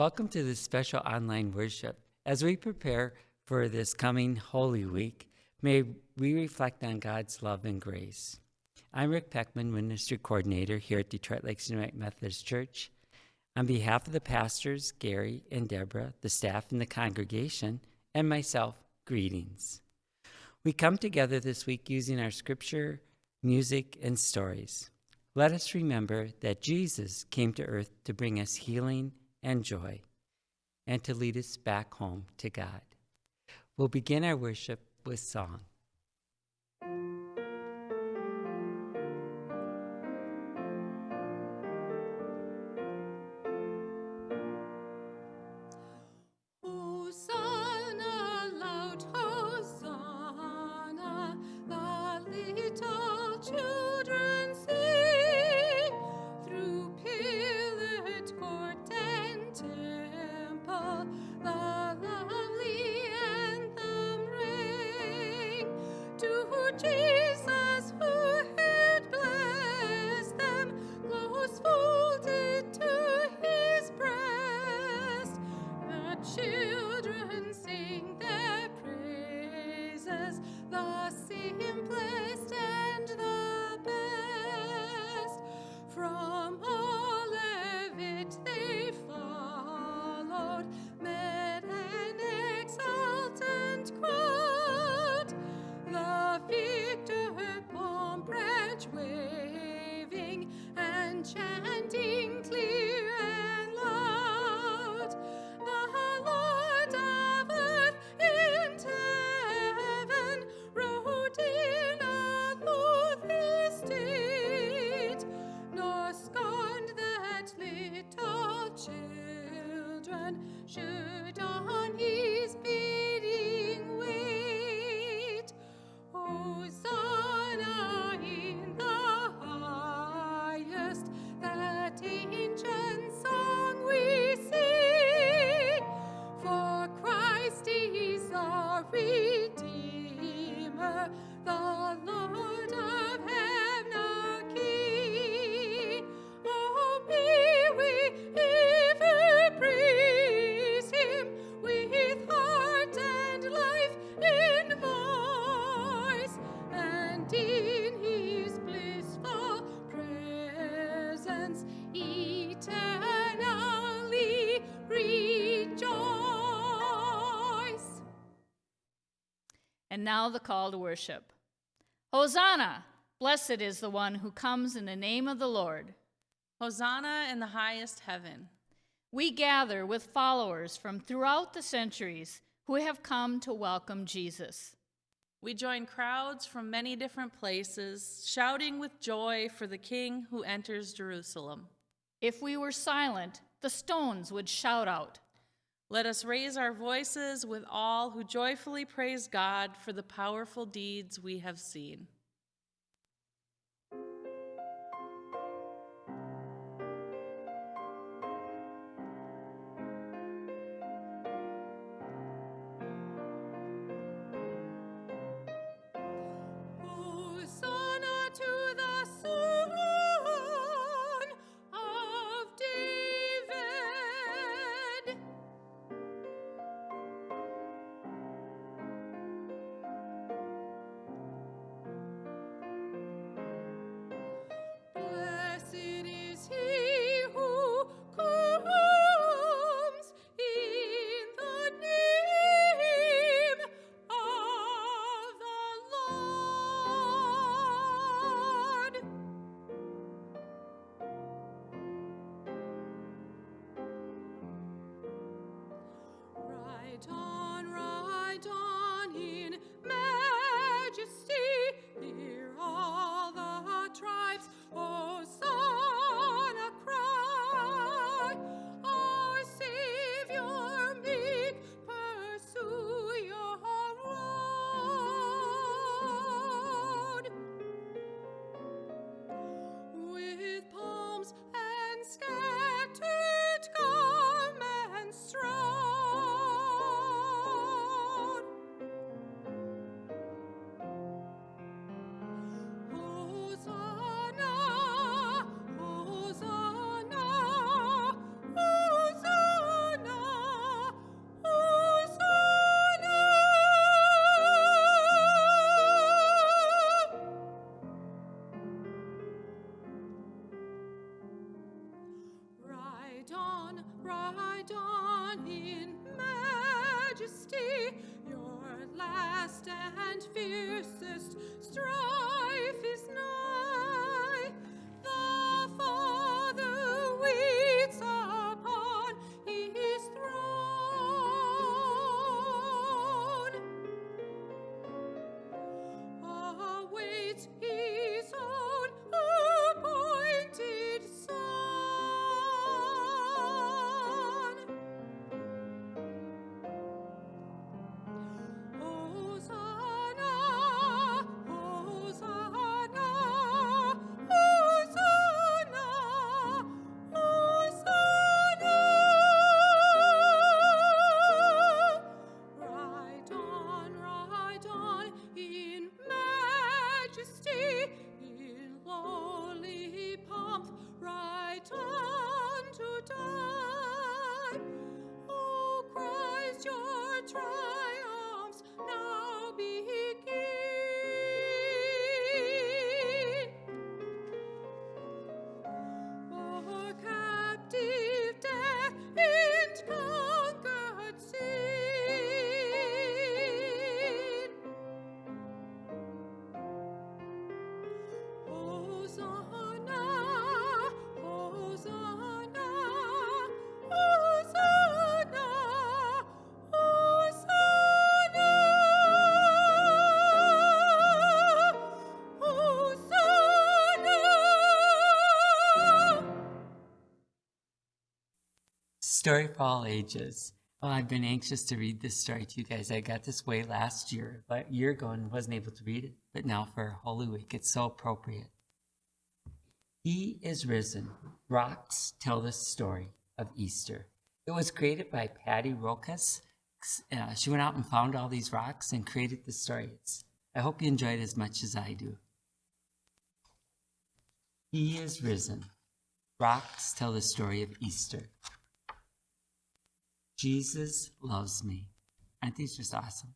Welcome to this special online worship. As we prepare for this coming Holy Week, may we reflect on God's love and grace. I'm Rick Peckman, Ministry Coordinator here at Detroit Lakes United Methodist Church. On behalf of the pastors, Gary and Deborah, the staff and the congregation, and myself, greetings. We come together this week using our scripture, music, and stories. Let us remember that Jesus came to earth to bring us healing and joy, and to lead us back home to God. We'll begin our worship with song. Should. And now the call to worship. Hosanna! Blessed is the one who comes in the name of the Lord. Hosanna in the highest heaven. We gather with followers from throughout the centuries who have come to welcome Jesus. We join crowds from many different places, shouting with joy for the King who enters Jerusalem. If we were silent, the stones would shout out. Let us raise our voices with all who joyfully praise God for the powerful deeds we have seen. Story for all ages. Oh, I've been anxious to read this story to you guys. I got this way last year, but a year ago and wasn't able to read it. But now for Holy Week, it's so appropriate. He is risen. Rocks tell the story of Easter. It was created by Patti Rokus. Uh, she went out and found all these rocks and created the story. It's, I hope you enjoy it as much as I do. He is risen. Rocks tell the story of Easter. Jesus loves me. Aren't these just awesome?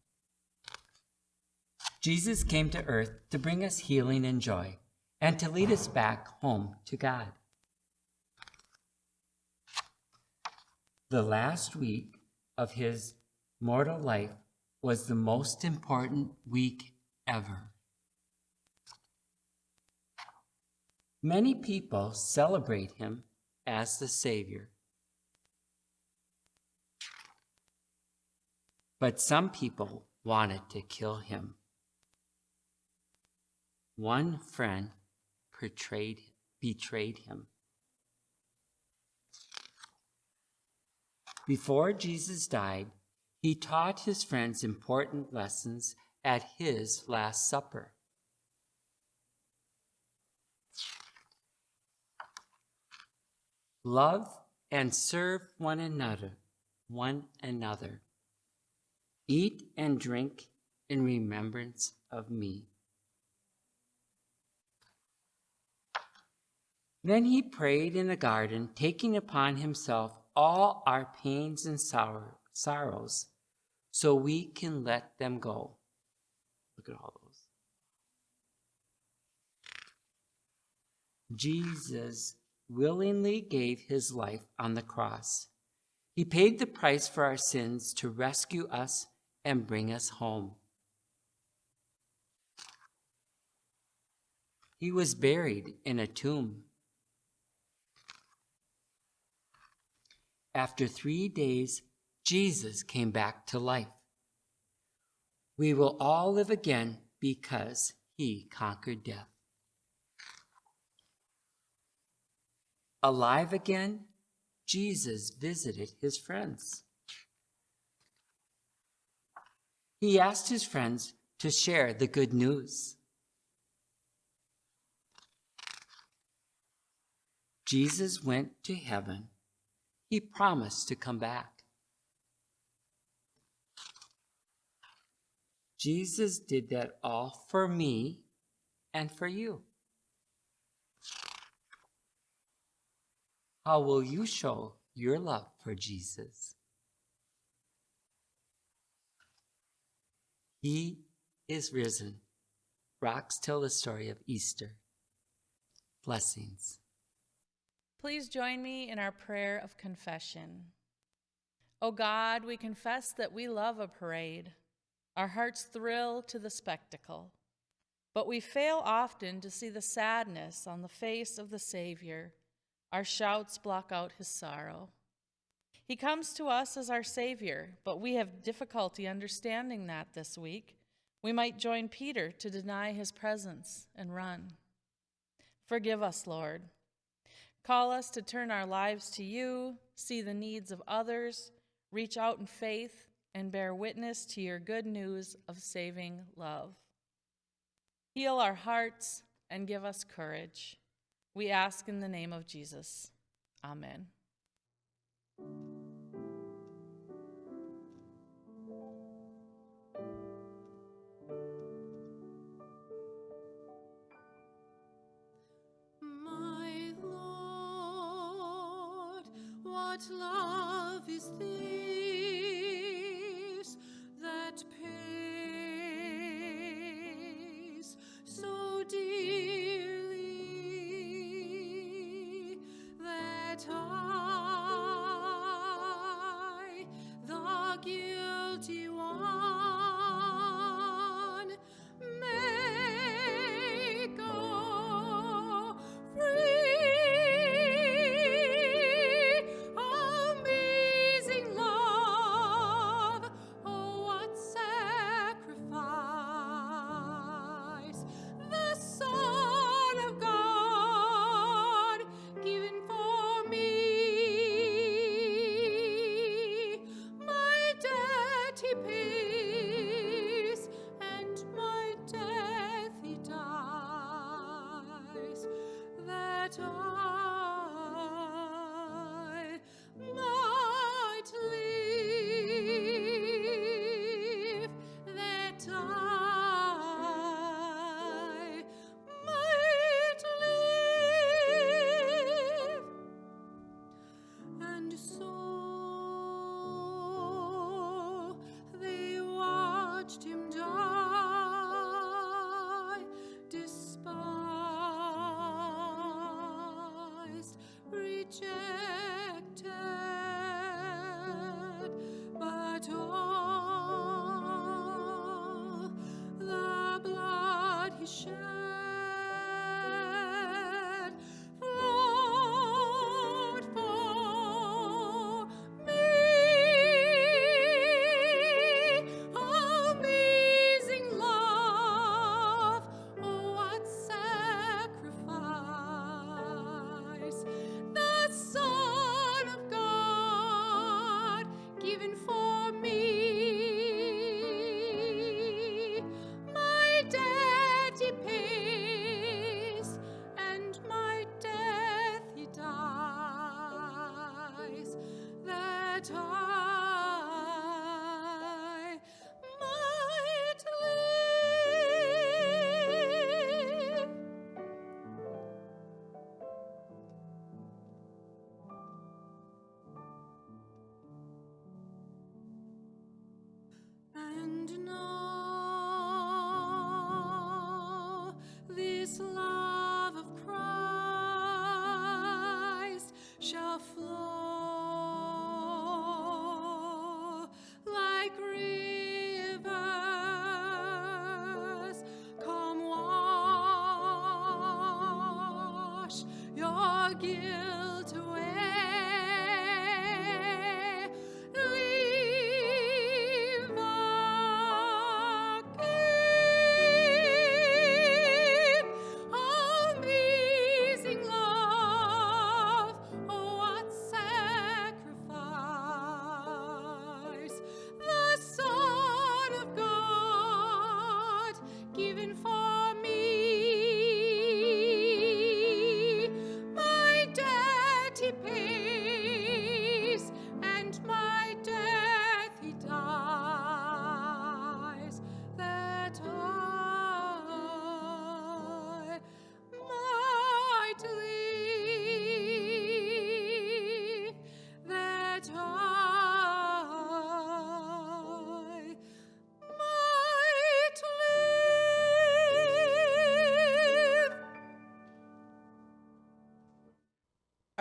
Jesus came to earth to bring us healing and joy and to lead us back home to God. The last week of his mortal life was the most important week ever. Many people celebrate him as the Savior. But some people wanted to kill him. One friend betrayed, betrayed him. Before Jesus died, he taught his friends important lessons at his Last Supper. Love and serve one another, one another. Eat and drink in remembrance of me. Then he prayed in the garden, taking upon himself all our pains and sorrow, sorrows, so we can let them go. Look at all those. Jesus willingly gave his life on the cross. He paid the price for our sins to rescue us and bring us home. He was buried in a tomb. After three days, Jesus came back to life. We will all live again because he conquered death. Alive again, Jesus visited his friends. He asked his friends to share the good news. Jesus went to heaven. He promised to come back. Jesus did that all for me and for you. How will you show your love for Jesus? He is risen. Rocks tell the story of Easter. Blessings. Please join me in our prayer of confession. O God, we confess that we love a parade. Our hearts thrill to the spectacle. But we fail often to see the sadness on the face of the Savior. Our shouts block out his sorrow. He comes to us as our Savior, but we have difficulty understanding that this week. We might join Peter to deny his presence and run. Forgive us, Lord. Call us to turn our lives to you, see the needs of others, reach out in faith, and bear witness to your good news of saving love. Heal our hearts and give us courage. We ask in the name of Jesus. Amen. What love is this that pays so dearly that I, the guilty one, your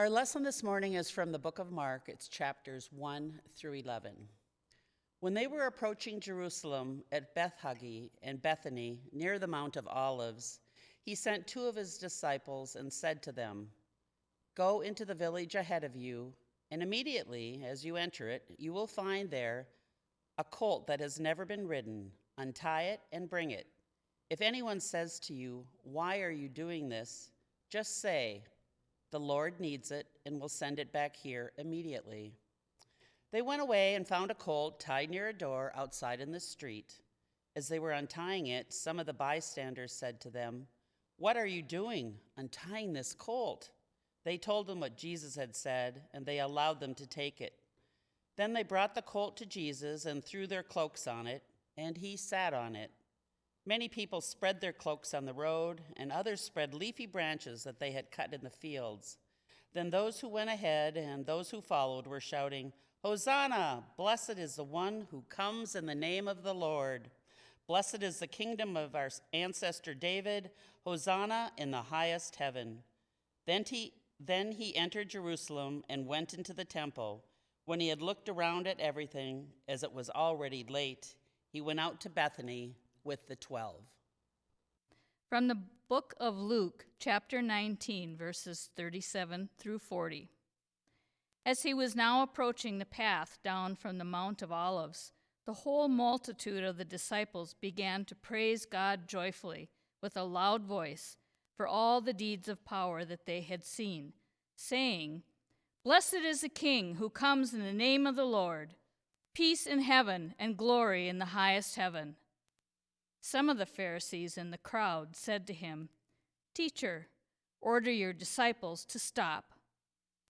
Our lesson this morning is from the book of Mark. It's chapters 1 through 11. When they were approaching Jerusalem at Bethphage and Bethany near the Mount of Olives, he sent two of his disciples and said to them, Go into the village ahead of you, and immediately as you enter it, you will find there a colt that has never been ridden. Untie it and bring it. If anyone says to you, Why are you doing this? just say, The Lord needs it and will send it back here immediately. They went away and found a colt tied near a door outside in the street. As they were untying it, some of the bystanders said to them, What are you doing, untying this colt? They told them what Jesus had said, and they allowed them to take it. Then they brought the colt to Jesus and threw their cloaks on it, and he sat on it. Many people spread their cloaks on the road, and others spread leafy branches that they had cut in the fields. Then those who went ahead and those who followed were shouting, Hosanna! Blessed is the one who comes in the name of the Lord. Blessed is the kingdom of our ancestor David. Hosanna in the highest heaven. Then he, then he entered Jerusalem and went into the temple. When he had looked around at everything, as it was already late, he went out to Bethany with the twelve. From the book of Luke, chapter 19, verses 37 through 40. As he was now approaching the path down from the Mount of Olives, the whole multitude of the disciples began to praise God joyfully with a loud voice for all the deeds of power that they had seen, saying, Blessed is the King who comes in the name of the Lord, peace in heaven and glory in the highest heaven. Some of the Pharisees in the crowd said to him, Teacher, order your disciples to stop.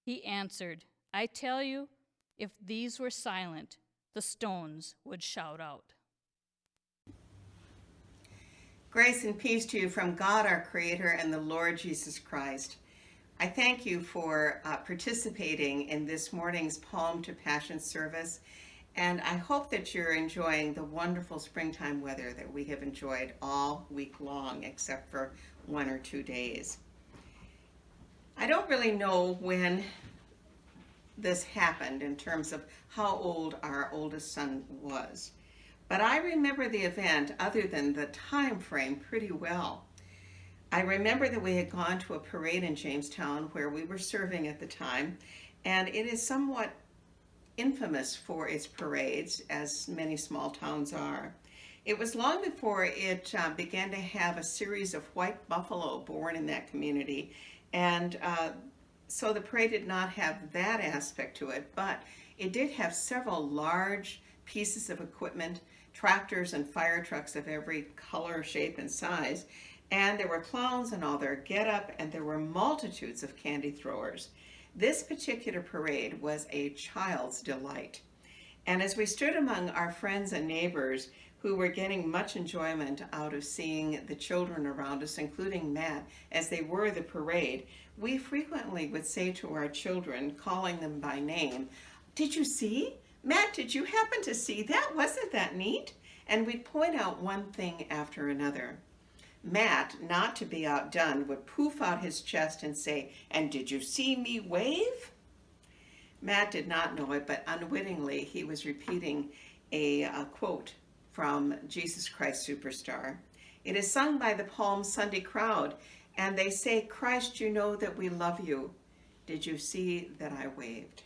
He answered, I tell you, if these were silent, the stones would shout out. Grace and peace to you from God our Creator and the Lord Jesus Christ. I thank you for uh, participating in this morning's Palm to Passion service, and I hope that you're enjoying the wonderful springtime weather that we have enjoyed all week long, except for one or two days. I don't really know when this happened in terms of how old our oldest son was. But I remember the event other than the time frame pretty well. I remember that we had gone to a parade in Jamestown where we were serving at the time, and it is somewhat infamous for its parades, as many small towns are. It was long before it uh, began to have a series of white buffalo born in that community, and uh, so the parade did not have that aspect to it, but it did have several large pieces of equipment, tractors and fire trucks of every color, shape, and size, and there were clowns and all their get-up, and there were multitudes of candy throwers. This particular parade was a child's delight. And as we stood among our friends and neighbors who were getting much enjoyment out of seeing the children around us, including Matt, as they were the parade, we frequently would say to our children, calling them by name, Did you see? Matt, did you happen to see that? Wasn't that neat? And we'd point out one thing after another. Matt, not to be outdone, would poof out his chest and say, And did you see me wave? Matt did not know it, but unwittingly he was repeating a, a quote from Jesus Christ Superstar. It is sung by the Palm Sunday crowd, and they say, Christ, you know that we love you. Did you see that I waved?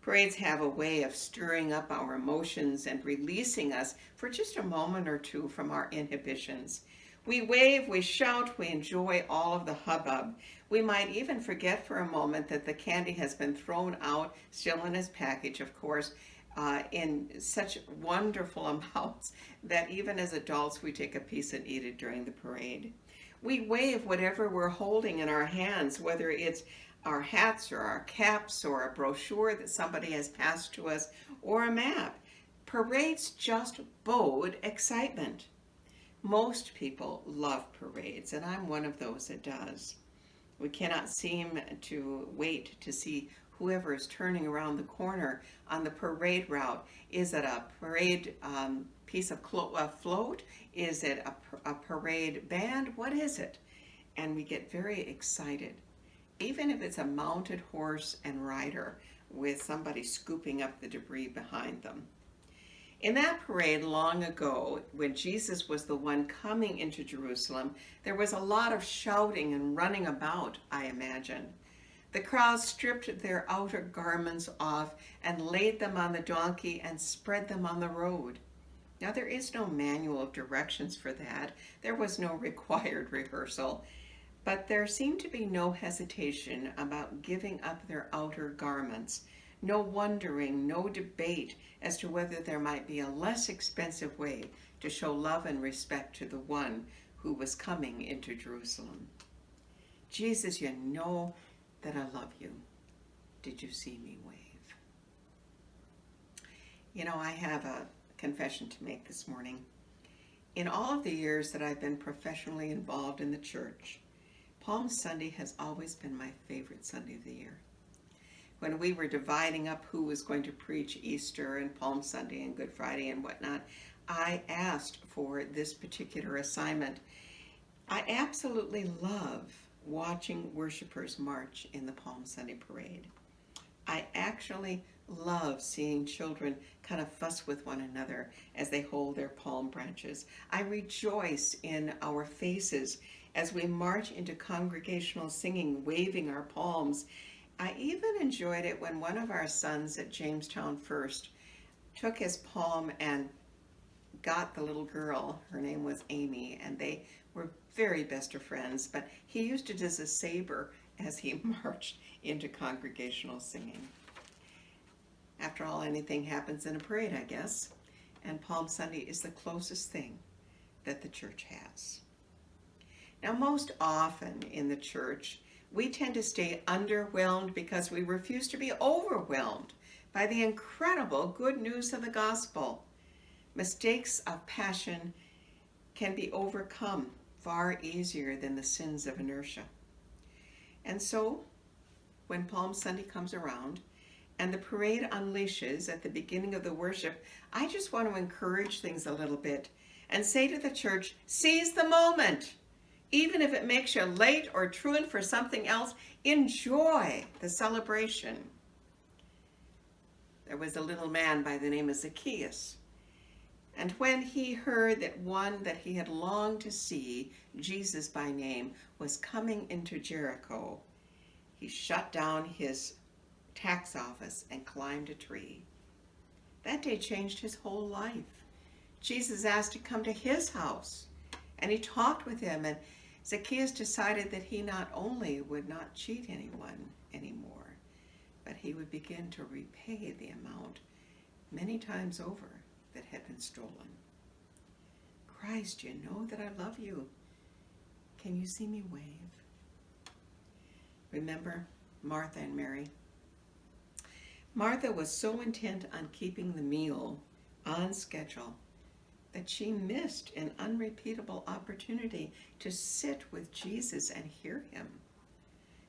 Parades have a way of stirring up our emotions and releasing us for just a moment or two from our inhibitions. We wave, we shout, we enjoy all of the hubbub. We might even forget for a moment that the candy has been thrown out, still in its package, of course, uh, in such wonderful amounts that even as adults we take a piece and eat it during the parade. We wave whatever we're holding in our hands, whether it's our hats or our caps or a brochure that somebody has passed to us or a map. Parades just bode excitement. Most people love parades, and I'm one of those that does. We cannot seem to wait to see whoever is turning around the corner on the parade route. Is it a parade um, piece of a float? Is it a, a parade band? What is it? And we get very excited. even if it's a mounted horse and rider with somebody scooping up the debris behind them. In that parade long ago, when Jesus was the one coming into Jerusalem, there was a lot of shouting and running about, I imagine. The crowd stripped their outer garments off and laid them on the donkey and spread them on the road. Now, there is no manual of directions for that. There was no required rehearsal. But there seemed to be no hesitation about giving up their outer garments, no wondering, no debate as to whether there might be a less expensive way to show love and respect to the one who was coming into Jerusalem. Jesus, you know that I love you. Did you see me wave? You know, I have a confession to make this morning. In all of the years that I've been professionally involved in the church, Palm Sunday has always been my favorite Sunday of the year. When we were dividing up who was going to preach Easter and Palm Sunday and Good Friday and whatnot, I asked for this particular assignment. I absolutely love watching worshipers march in the Palm Sunday parade. I actually love seeing children kind of fuss with one another as they hold their palm branches. I rejoice in our faces as we march into congregational singing, waving our palms. I even enjoyed it when one of our sons at Jamestown First took his palm and got the little girl. Her name was Amy, and they were very best of friends, but he used it as a saber as he marched into congregational singing. After all, anything happens in a parade, I guess, and Palm Sunday is the closest thing that the church has. Now, most often in the church, we tend to stay underwhelmed because we refuse to be overwhelmed by the incredible good news of the gospel. Mistakes of passion can be overcome far easier than the sins of inertia. And so, when Palm Sunday comes around and the parade unleashes at the beginning of the worship, I just want to encourage things a little bit and say to the church, seize the moment. Even if it makes you late or truant for something else, enjoy the celebration. There was a little man by the name of Zacchaeus and when he heard that one that he had longed to see, Jesus by name, was coming into Jericho, he shut down his tax office and climbed a tree. That day changed his whole life. Jesus asked to come to his house, and he talked with him, and Zacchaeus decided that he not only would not cheat anyone anymore, but he would begin to repay the amount many times over that had been stolen. Christ, you know that I love you. Can you see me wave? Remember Martha and Mary? Martha was so intent on keeping the meal on schedule that she missed an unrepeatable opportunity to sit with Jesus and hear him.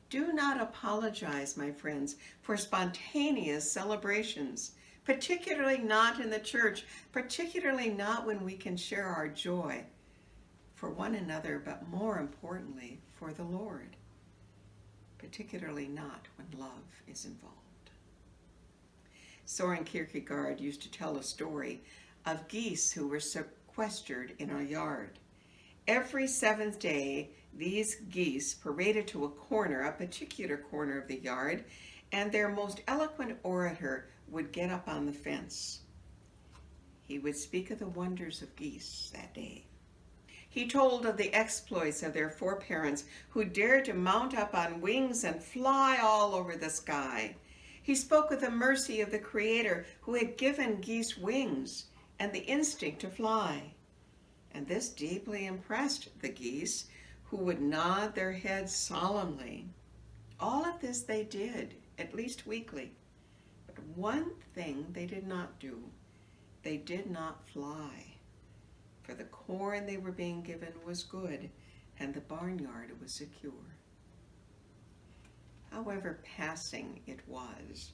Do not apologize, my friends, for spontaneous celebrations particularly not in the church, particularly not when we can share our joy for one another, but more importantly, for the Lord, particularly not when love is involved. Soren Kierkegaard used to tell a story of geese who were sequestered in our yard. Every seventh day, these geese paraded to a corner, a particular corner of the yard, and their most eloquent orator would get up on the fence. He would speak of the wonders of geese that day. He told of the exploits of their foreparents who dared to mount up on wings and fly all over the sky. He spoke of the mercy of the Creator who had given geese wings and the instinct to fly. And this deeply impressed the geese, who would nod their heads solemnly. All of this they did, at least weekly. But one thing they did not do, they did not fly. For the corn they were being given was good, and the barnyard was secure. However passing it was,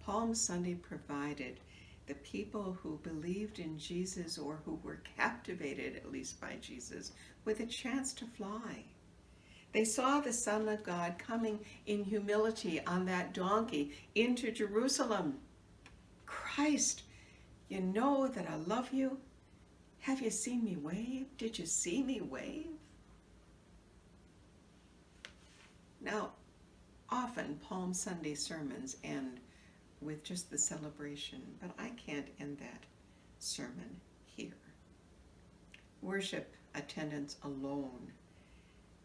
Palm Sunday provided the people who believed in Jesus or who were captivated at least by Jesus with a chance to fly. They saw the Son of God coming in humility on that donkey into Jerusalem. Christ, you know that I love you. Have you seen me wave? Did you see me wave? Now, often Palm Sunday sermons end with just the celebration, but I can't end that sermon here. Worship attendance alone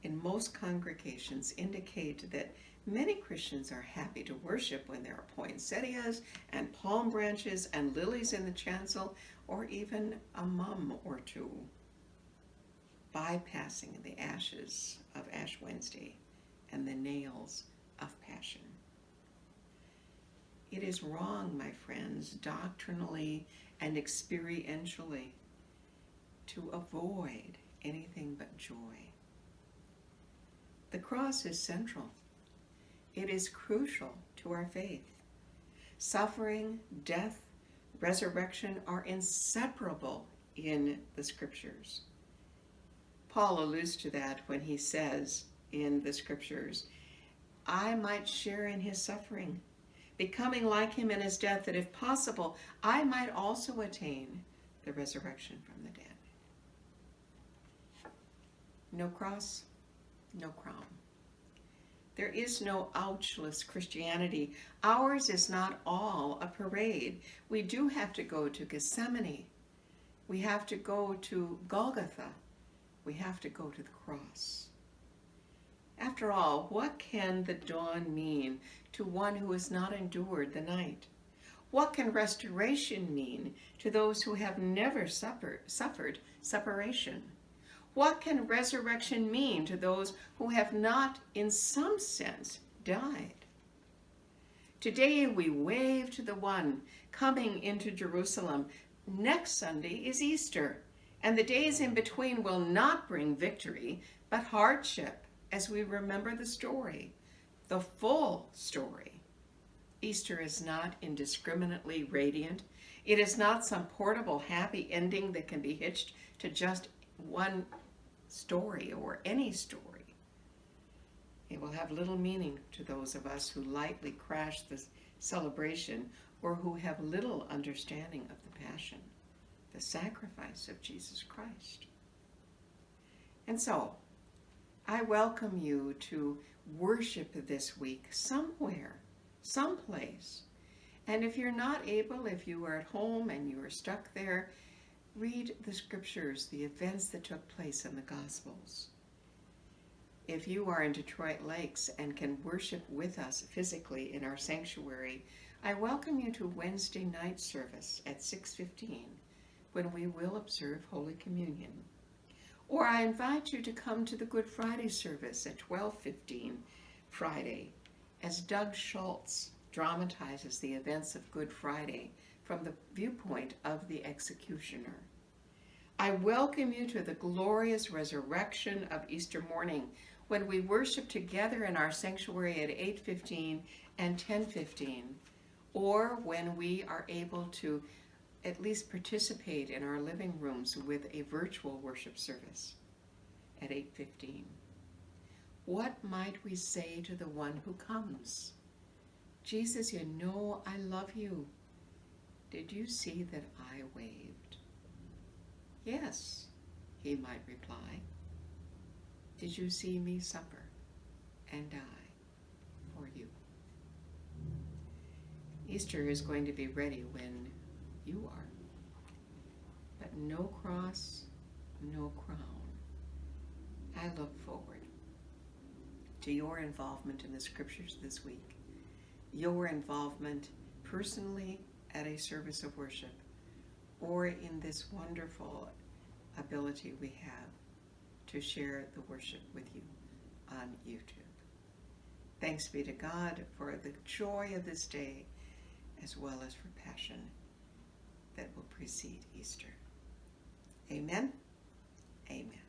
in most congregations indicate that many Christians are happy to worship when there are poinsettias and palm branches and lilies in the chancel, or even a mum or two, bypassing the ashes of Ash Wednesday and the nails of Passion. It is wrong, my friends, doctrinally and experientially, to avoid anything but joy. The cross is central. It is crucial to our faith. Suffering, death, resurrection are inseparable in the scriptures. Paul alludes to that when he says in the scriptures, I might share in his suffering, becoming like him in his death, that if possible, I might also attain the resurrection from the dead. No cross, no crown. There is no ouchless Christianity. Ours is not all a parade. We do have to go to Gethsemane. We have to go to Golgotha. We have to go to the cross. After all, what can the dawn mean to one who has not endured the night? What can restoration mean to those who have never suffered, suffered separation? What can resurrection mean to those who have not, in some sense, died? Today we wave to the one coming into Jerusalem. Next Sunday is Easter, and the days in between will not bring victory, but hardship as we remember the story, the full story. Easter is not indiscriminately radiant. It is not some portable happy ending that can be hitched to just one story or any story. It will have little meaning to those of us who lightly crash the celebration or who have little understanding of the passion, the sacrifice of Jesus Christ. And so, I welcome you to worship this week somewhere, someplace. And if you're not able, if you are at home and you are stuck there, read the scriptures, the events that took place in the Gospels. If you are in Detroit Lakes and can worship with us physically in our sanctuary, I welcome you to Wednesday night service at 6.15 when we will observe Holy Communion. Or I invite you to come to the Good Friday service at 12.15 Friday as Doug Schultz dramatizes the events of Good Friday from the viewpoint of the executioner. I welcome you to the glorious resurrection of Easter morning when we worship together in our sanctuary at 8.15 and 10.15, or when we are able to at least participate in our living rooms with a virtual worship service at 8.15. What might we say to the one who comes? Jesus, you know I love you. Did you see that I waved? Yes, he might reply. Did you see me suffer and die for you? Easter is going to be ready when you are. But no cross, no crown. I look forward to your involvement in the scriptures this week, your involvement personally at a service of worship or in this wonderful ability we have to share the worship with you on YouTube. Thanks be to God for the joy of this day as well as for passion that will precede Easter. Amen. Amen.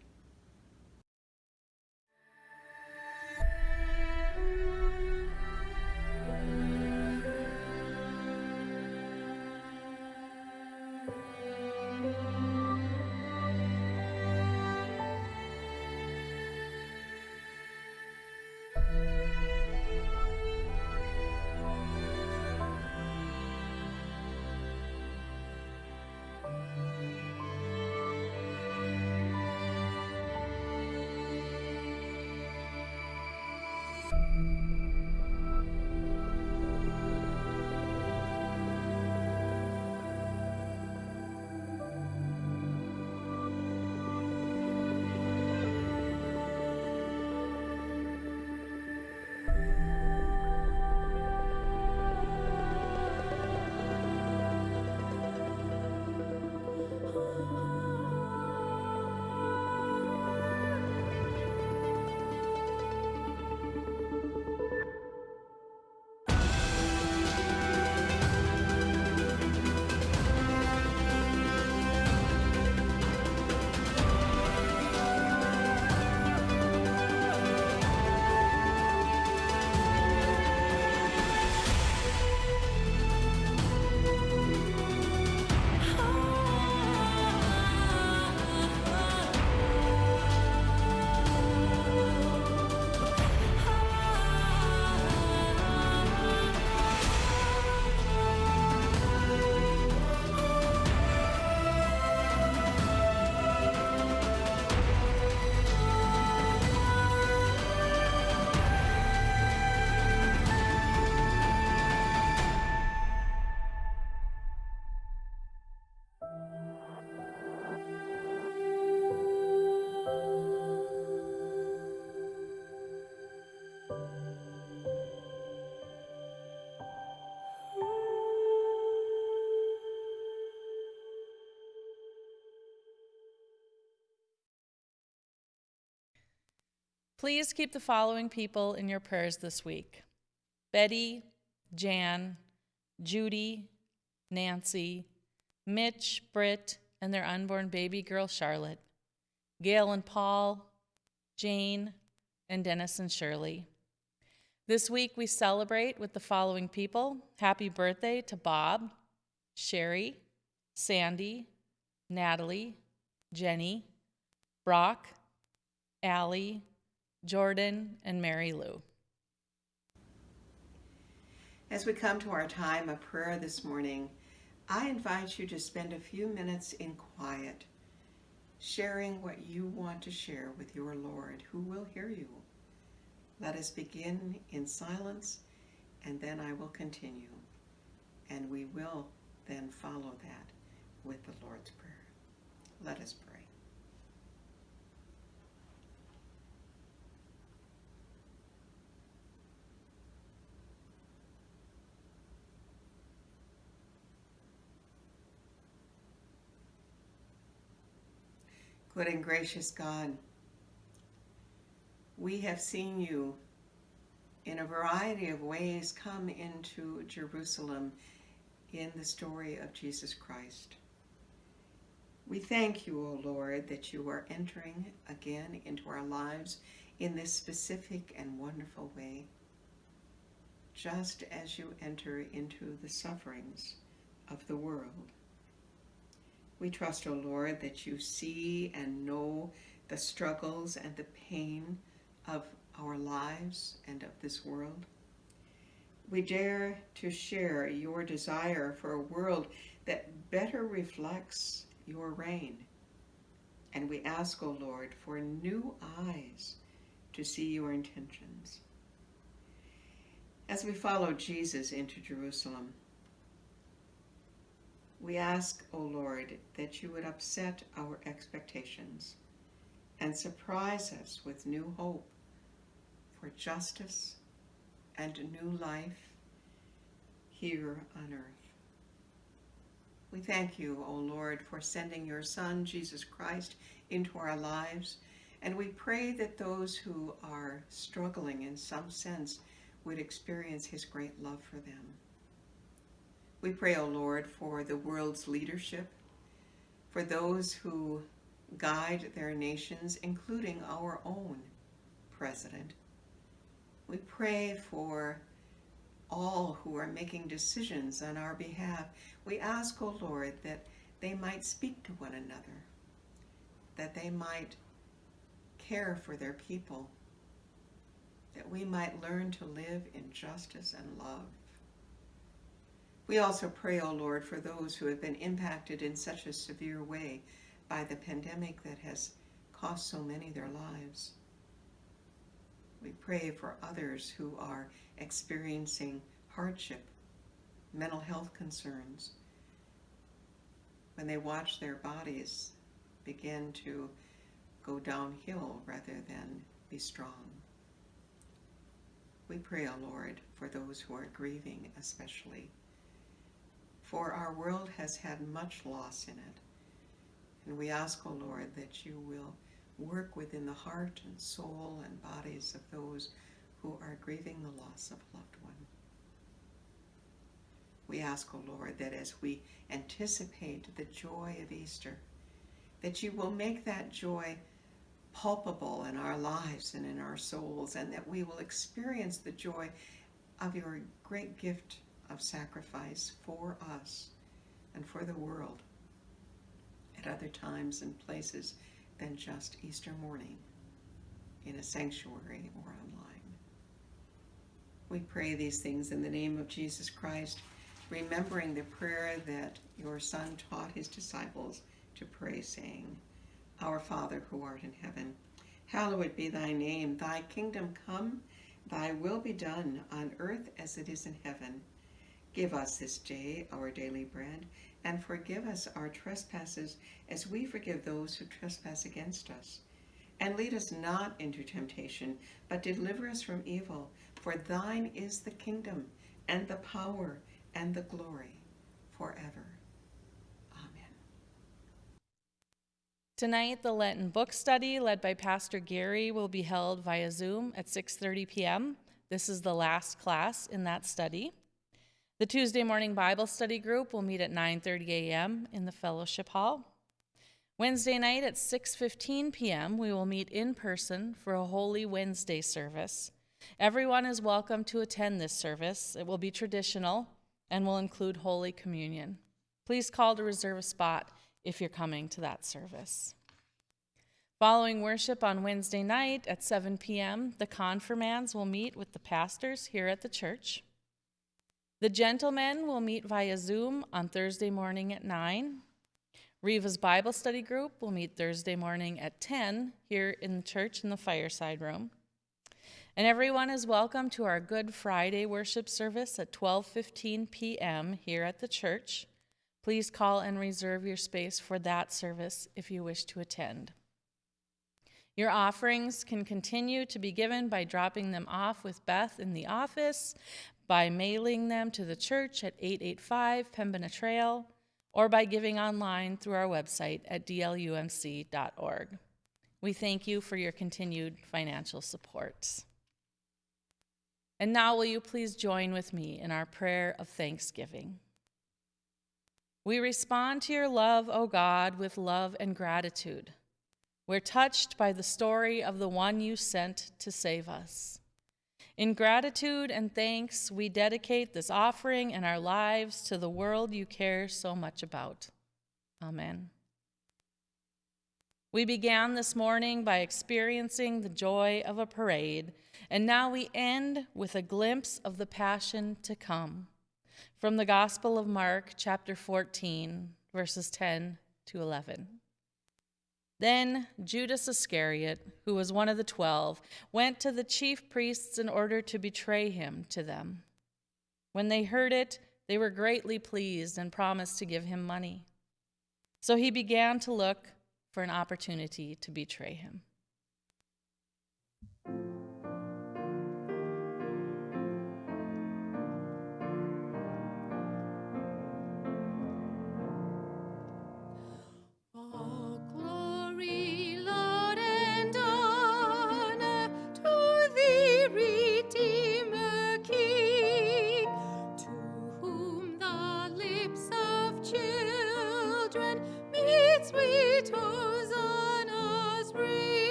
Please keep the following people in your prayers this week Betty, Jan, Judy, Nancy, Mitch, Britt, and their unborn baby girl Charlotte, Gail and Paul, Jane, and Dennis and Shirley. This week we celebrate with the following people. Happy birthday to Bob, Sherry, Sandy, Natalie, Jenny, Brock, Allie, Jordan, and Mary Lou. As we come to our time of prayer this morning, I invite you to spend a few minutes in quiet, sharing what you want to share with your Lord, who will hear you. Let us begin in silence, and then I will continue. And we will then follow that with the Lord's Prayer. Let us pray. Good and gracious God, we have seen you in a variety of ways come into Jerusalem in the story of Jesus Christ. We thank you, O Lord, that you are entering again into our lives in this specific and wonderful way, just as you enter into the sufferings of the world. We trust, O Lord, that you see and know the struggles and the pain of our lives and of this world. We dare to share your desire for a world that better reflects your reign. And we ask, O Lord, for new eyes to see your intentions. As we follow Jesus into Jerusalem, we ask, O Lord, that you would upset our expectations and surprise us with new hope for justice and new life here on earth. We thank you, O Lord, for sending your Son, Jesus Christ, into our lives, and we pray that those who are struggling in some sense would experience his great love for them. We pray, O Lord, for the world's leadership, for those who guide their nations, including our own president. We pray for all who are making decisions on our behalf. We ask, O Lord, that they might speak to one another, that they might care for their people, that we might learn to live in justice and love. We also pray, O Lord, for those who have been impacted in such a severe way by the pandemic that has cost so many their lives. We pray for others who are experiencing hardship, mental health concerns, when they watch their bodies begin to go downhill rather than be strong. We pray, O Lord, for those who are grieving especially for our world has had much loss in it. And we ask, O oh Lord, that you will work within the heart and soul and bodies of those who are grieving the loss of a loved one. We ask, O oh Lord, that as we anticipate the joy of Easter, that you will make that joy palpable in our lives and in our souls, and that we will experience the joy of your great gift of sacrifice for us and for the world at other times and places than just Easter morning in a sanctuary or online. We pray these things in the name of Jesus Christ, remembering the prayer that your Son taught his disciples to pray, saying, Our Father who art in heaven, hallowed be thy name. Thy kingdom come, thy will be done on earth as it is in heaven. Give us this day our daily bread, and forgive us our trespasses as we forgive those who trespass against us. And lead us not into temptation, but deliver us from evil. For thine is the kingdom, and the power, and the glory, forever. Amen. Tonight, the Lenten book study led by Pastor Gary will be held via Zoom at 6:30 p.m. This is the last class in that study. The Tuesday morning Bible study group will meet at 9:30 a.m. in the fellowship hall. Wednesday night at 6:15 p.m. we will meet in person for a Holy Wednesday service. Everyone is welcome to attend this service. It will be traditional and will include Holy Communion. Please call to reserve a spot if you're coming to that service. Following worship on Wednesday night at 7 p.m., the confirmands will meet with the pastors here at the church. The gentlemen will meet via Zoom on Thursday morning at 9. Riva's Bible study group will meet Thursday morning at 10 here in the church in the fireside room. And everyone is welcome to our Good Friday worship service at 12:15 p.m. here at the church. Please call and reserve your space for that service if you wish to attend. Your offerings can continue to be given by dropping them off with Beth in the office, by mailing them to the church at 885 Pembina Trail, or by giving online through our website at dlumc.org. We thank you for your continued financial support. And now, will you please join with me in our prayer of thanksgiving? We respond to your love, O God, with love and gratitude. We're touched by the story of the one you sent to save us. In gratitude and thanks, we dedicate this offering and our lives to the world you care so much about. Amen. We began this morning by experiencing the joy of a parade, and now we end with a glimpse of the passion to come. From the Gospel of Mark, chapter 14, verses 10 to 11. Then Judas Iscariot, who was one of the twelve, went to the chief priests in order to betray him to them. When they heard it, they were greatly pleased and promised to give him money. So he began to look for an opportunity to betray him.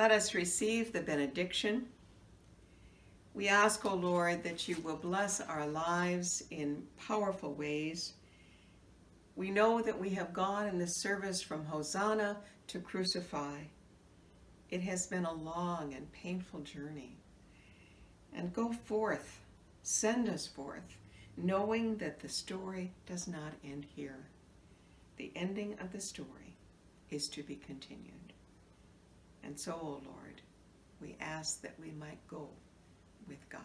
Let us receive the benediction. We ask, O Lord, that you will bless our lives in powerful ways. We know that we have gone in this service from Hosanna to Crucify. It has been a long and painful journey. And go forth, send us forth, knowing that the story does not end here. The ending of the story is to be continued. And so, O Lord, we ask that we might go with God.